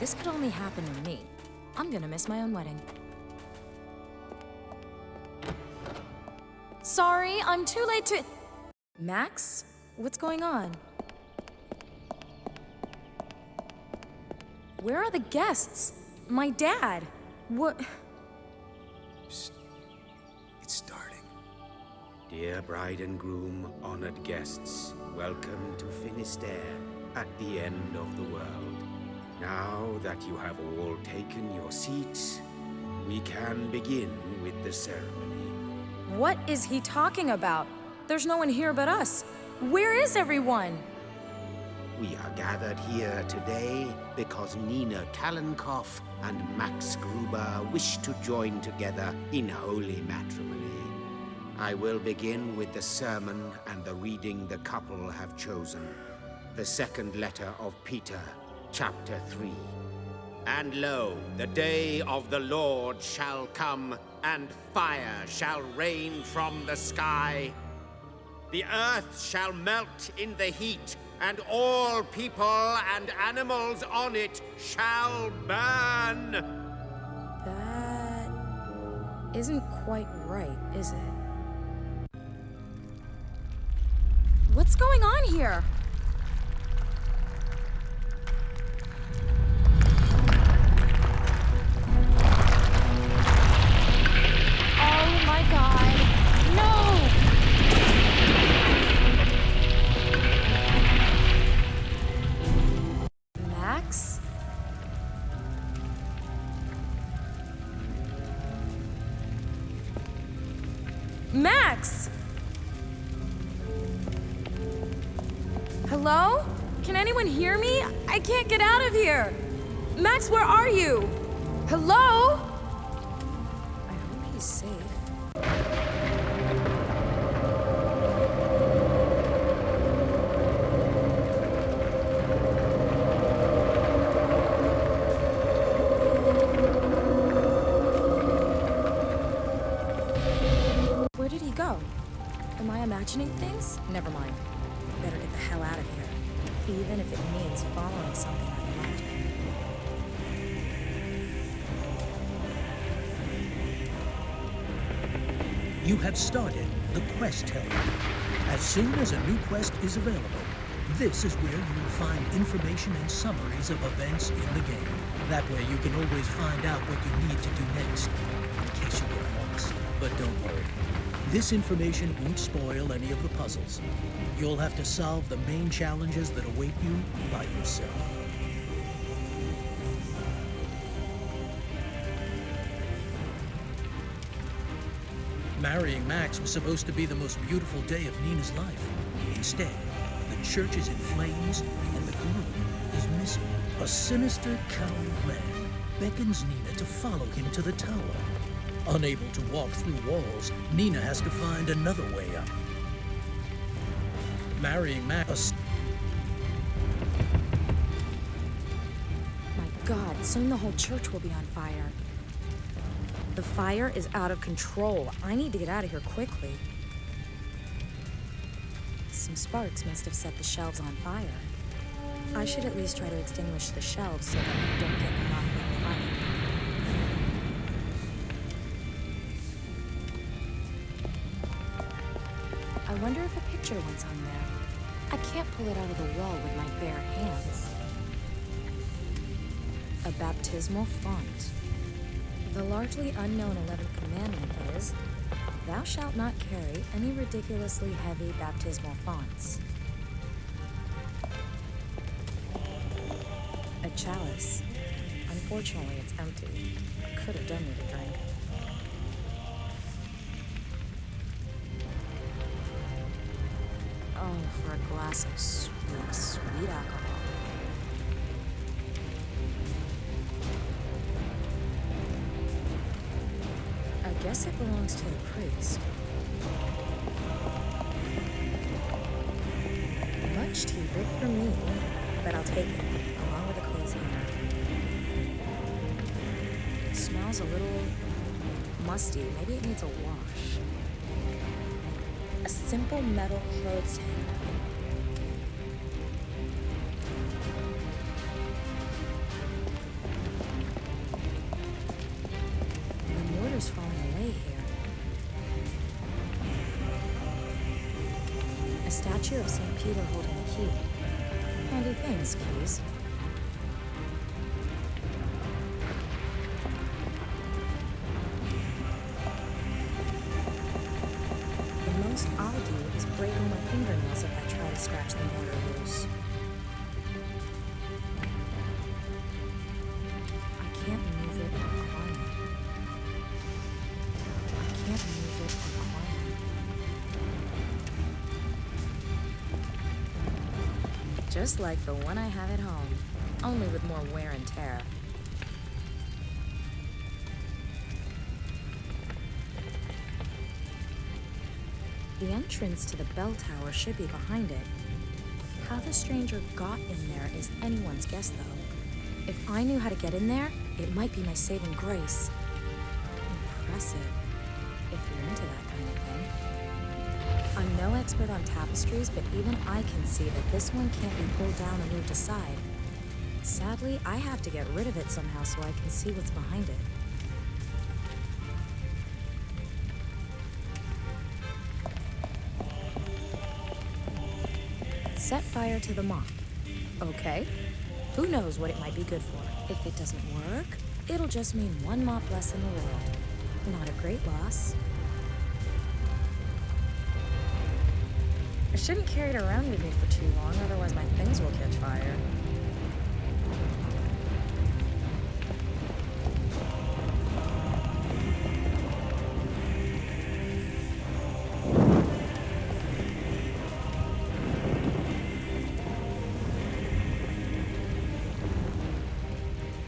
this could only happen to me, I'm gonna miss my own wedding. Sorry, I'm too late to... Max? What's going on? Where are the guests? My dad? What... It's starting. Dear bride and groom, honored guests, welcome to Finisterre, at the end of the world. Now that you have all taken your seats, we can begin with the ceremony. What is he talking about? There's no one here but us. Where is everyone? We are gathered here today because Nina Kalenkov and Max Gruber wish to join together in holy matrimony. I will begin with the sermon and the reading the couple have chosen. The second letter of Peter, chapter 3. And lo, the day of the Lord shall come, and fire shall rain from the sky. The earth shall melt in the heat, and all people and animals on it shall burn. That isn't quite right, is it? What's going on here? Max! Hello? Can anyone hear me? I can't get out of here! Max, where are you? Hello? Am I imagining things? Never mind. Better get the hell out of here. Even if it means following something I love. You have started the quest helper. As soon as a new quest is available, this is where you will find information and summaries of events in the game. That way you can always find out what you need to do next, in case you get lost. But don't worry, this information won't spoil any of the puzzles. You'll have to solve the main challenges that await you by yourself. Marrying Max was supposed to be the most beautiful day of Nina's life. Instead, the church is in flames and the groom is missing. A sinister coward man beckons Nina to follow him to the tower. Unable to walk through walls, Nina has to find another way up. Marrying Max. My god, soon the whole church will be on fire. The fire is out of control. I need to get out of here quickly. Some sparks must have set the shelves on fire. I should at least try to extinguish the shelves so that they don't get wonder if a picture went's on there. I can't pull it out of the wall with my bare hands. A baptismal font. The largely unknown 11th commandment is, Thou shalt not carry any ridiculously heavy baptismal fonts. A chalice. Unfortunately, it's empty. Could have done with a drink. For a glass of sweet, sweet alcohol. I guess it belongs to the priest. Much too big for me, but I'll take it, along with a clothes hanger. It smells a little musty. Maybe it needs a wash. A simple metal clothes hanger. Statue of St. Peter holding a key. Handy things, keys. Just like the one I have at home, only with more wear and tear. The entrance to the bell tower should be behind it. How the stranger got in there is anyone's guess, though. If I knew how to get in there, it might be my saving grace. Impressive, if you're into that kind of thing. I'm no expert on tapestries, but even I can see that this one can't be pulled down or moved aside. Sadly, I have to get rid of it somehow so I can see what's behind it. Set fire to the mop. Okay. Who knows what it might be good for? If it doesn't work, it'll just mean one mop less in the world. Not a great loss. I shouldn't carry it around with me for too long, otherwise my things will catch fire.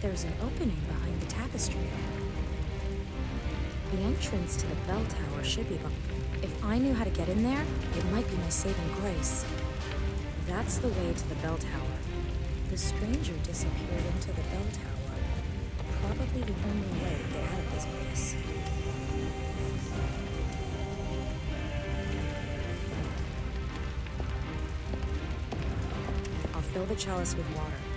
There's an opening behind the tapestry. The entrance to the bell tower should be behind. If I knew how to get in there, it might be my saving grace. That's the way to the bell tower. The stranger disappeared into the bell tower. Probably the only way to get out of this place. I'll fill the chalice with water.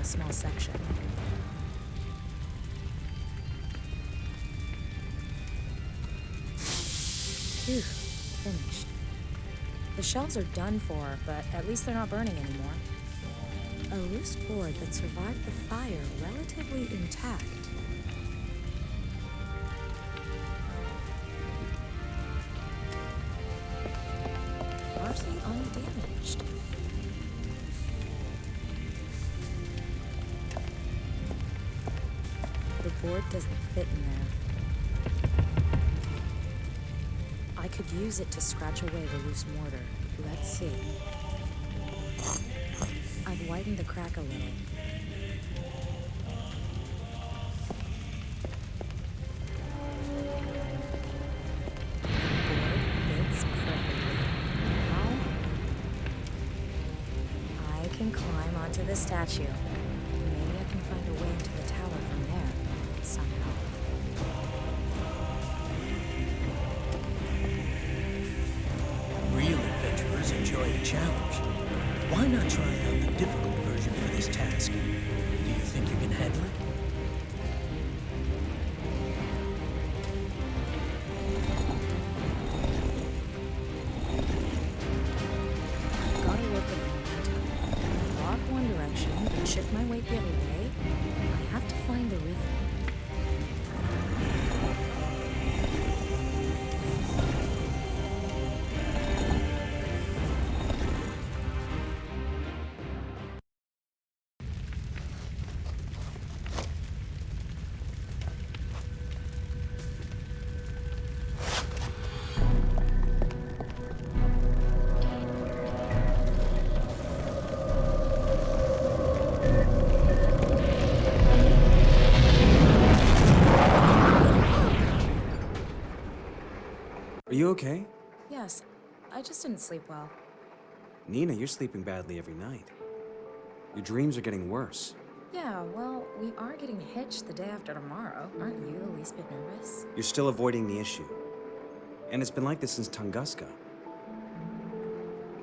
A small section. Phew, finished. The shelves are done for, but at least they're not burning anymore. A loose board that survived the fire relatively intact. Largely undamaged. Board doesn't fit in there. I could use it to scratch away the loose mortar. Let's see. I've widened the crack a little. Now I can climb onto the Are you okay? Yes, I just didn't sleep well. Nina, you're sleeping badly every night. Your dreams are getting worse. Yeah, well, we are getting hitched the day after tomorrow. Aren't you the least bit nervous? You're still avoiding the issue. And it's been like this since Tunguska.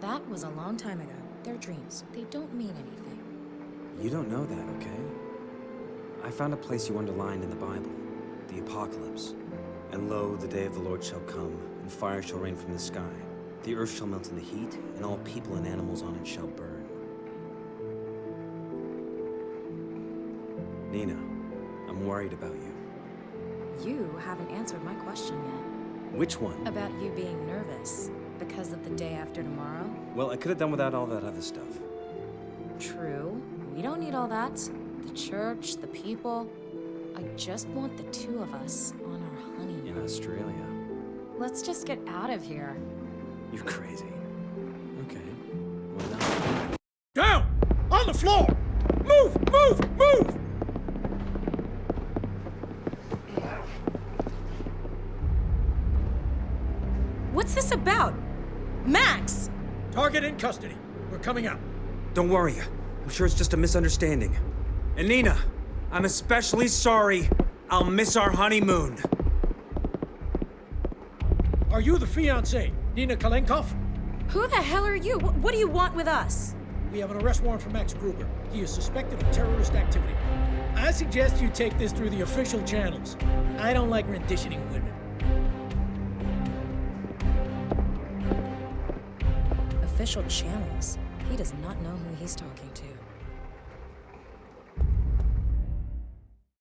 That was a long time ago. They're dreams. They don't mean anything. You don't know that, okay? I found a place you underlined in the Bible, the Apocalypse. And lo, the day of the Lord shall come, and fire shall rain from the sky. The earth shall melt in the heat, and all people and animals on it shall burn. Nina, I'm worried about you. You haven't answered my question yet. Which one? About you being nervous. Because of the day after tomorrow? Well, I could have done without all that other stuff. True. We don't need all that. The church, the people. I just want the two of us on our honeymoon. In Australia. Let's just get out of here. You're crazy. Okay. Why not? Down! On the floor! Move! Move! Move! What's this about? Max! Target in custody. We're coming out. Don't worry. I'm sure it's just a misunderstanding. And Nina, I'm especially sorry. I'll miss our honeymoon. Are you the fiancée, Nina Kalenkov? Who the hell are you? Wh- What do you want with us? We have an arrest warrant for Max Gruber. He is suspected of terrorist activity. I suggest you take this through the official channels. I don't like renditioning women. Official channels. He does not know who he's talking to.